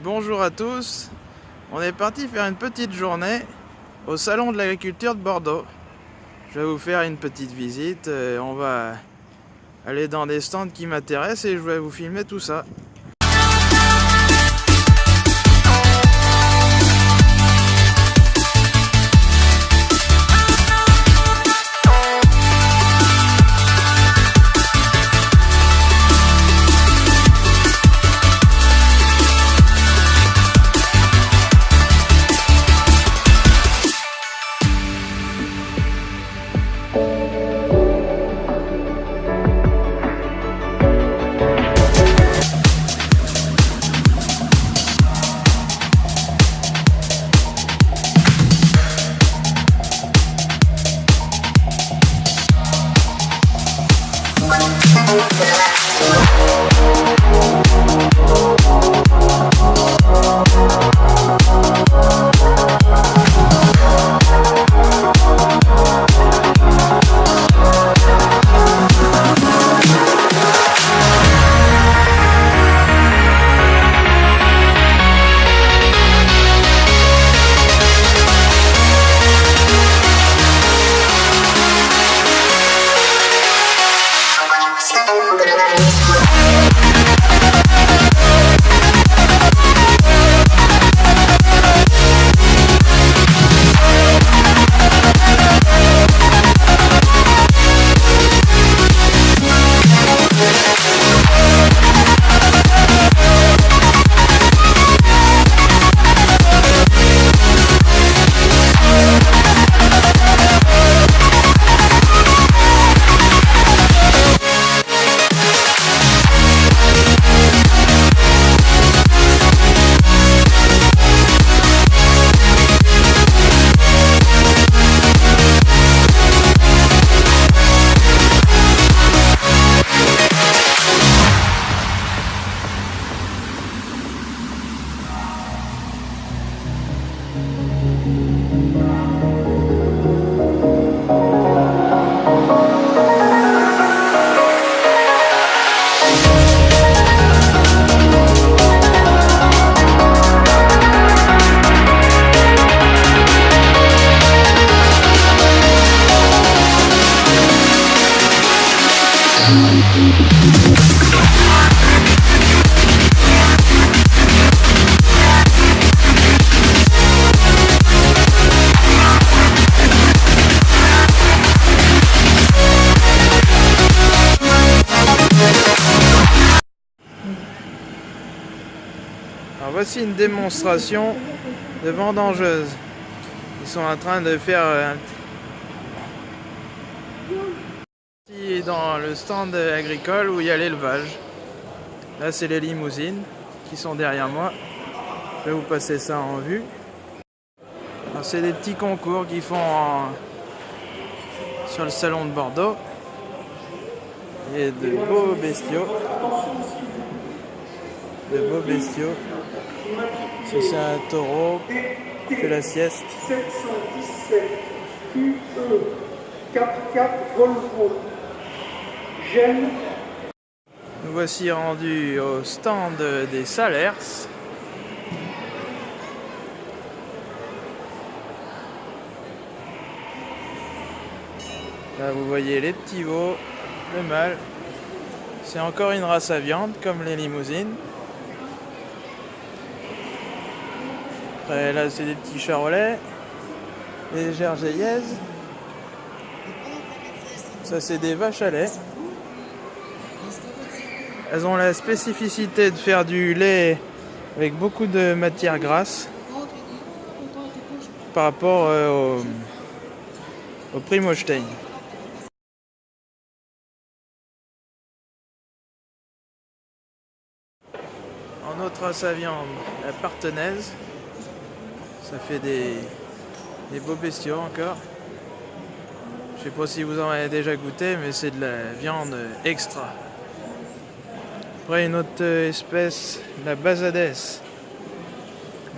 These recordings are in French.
Bonjour à tous. On est parti faire une petite journée au salon de l'agriculture de Bordeaux. Je vais vous faire une petite visite. euh, On va aller dans des stands qui m'intéressent et je vais vous filmer tout ça. Voici une démonstration de vendangeuses. Ils sont en train de faire petit dans le stand agricole où il y a l'élevage. Là c'est les limousines qui sont derrière moi. Je vais vous passer ça en vue. C'est des petits concours qu'ils font sur le salon de Bordeaux. Et de beaux bestiaux. De beaux bestiaux. C'est un taureau fait la sieste. 717 QE 44 Volvo. Nous voici rendus au stand des Salers. Là, vous voyez les petits veaux, le mâle. C'est encore une race à viande, comme les limousines. Après, là, c'est des petits charolais, des gergeillaises. Ça, c'est des vaches à lait. Elles ont la spécificité de faire du lait avec beaucoup de matière grasse par rapport euh, au, au Primostein. En autre à viande, la partenaise. Ça fait des, des beaux bestiaux encore. Je sais pas si vous en avez déjà goûté, mais c'est de la viande extra. Après une autre espèce, la bazadès.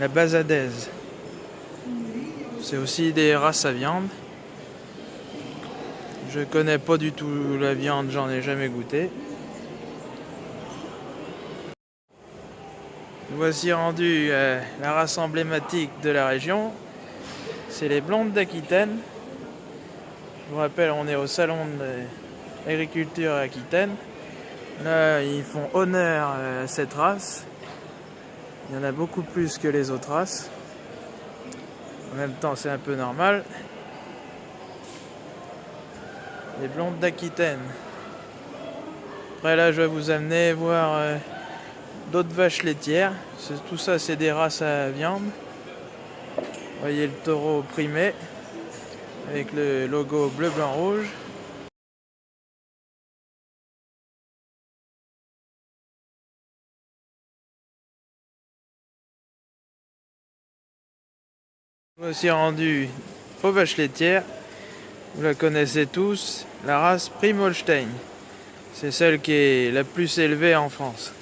La bazadaise. C'est aussi des races à viande. Je connais pas du tout la viande, j'en ai jamais goûté. Voici rendu euh, la race emblématique de la région. C'est les blondes d'Aquitaine. Je vous rappelle, on est au salon de l'agriculture Aquitaine. Là, ils font honneur à cette race. Il y en a beaucoup plus que les autres races. En même temps, c'est un peu normal. Les blondes d'Aquitaine. Après là, je vais vous amener voir euh, d'autres vaches laitières. Tout ça, c'est des races à viande. Voyez le taureau primé avec le logo bleu, blanc, rouge. aussi rendu aux vaches laitières. Vous la connaissez tous, la race Primolstein. C'est celle qui est la plus élevée en France.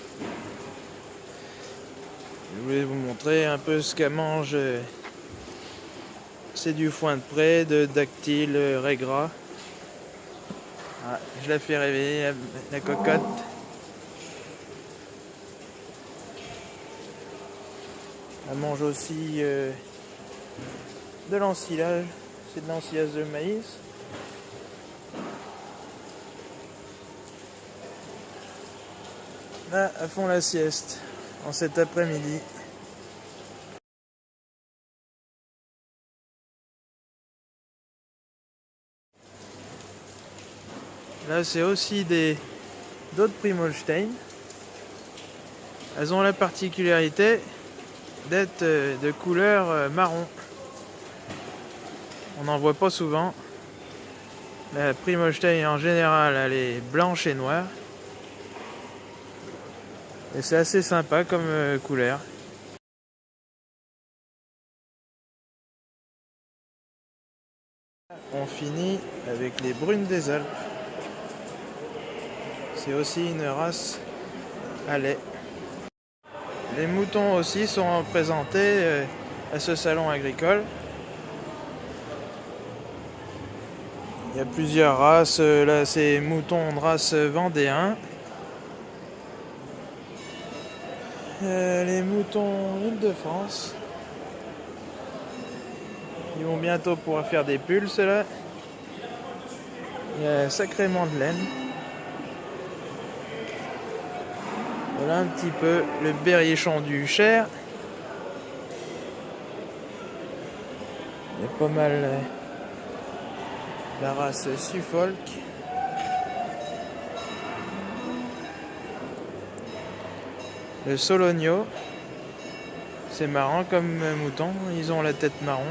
Je voulais vous montrer un peu ce qu'elle mange. C'est du foin de près, de dactyle, régras. Ah, je la fais rêver, la cocotte. Elle mange aussi euh, de l'ensilage. C'est de l'ensilage de maïs. Là, elles font la sieste en cet après-midi. Là, c'est aussi des d'autres Primolstein. Elles ont la particularité d'être euh, de couleur euh, marron. On n'en voit pas souvent. La Primolstein en général, elle est blanche et noire. Et c'est assez sympa comme euh, couleur. On finit avec les brunes des Alpes. C'est aussi une race à lait. Les moutons aussi sont présentés euh, à ce salon agricole. Il y a plusieurs races. Euh, là, c'est moutons de race vendéen. Euh, les moutons Île-de-France. Ils vont bientôt pouvoir faire des pulls, là. Il y a sacrément de laine. Voilà un petit peu le berrichon du Cher. Il y a pas mal euh, la race Suffolk. Le Sologno. C'est marrant comme mouton, ils ont la tête marron.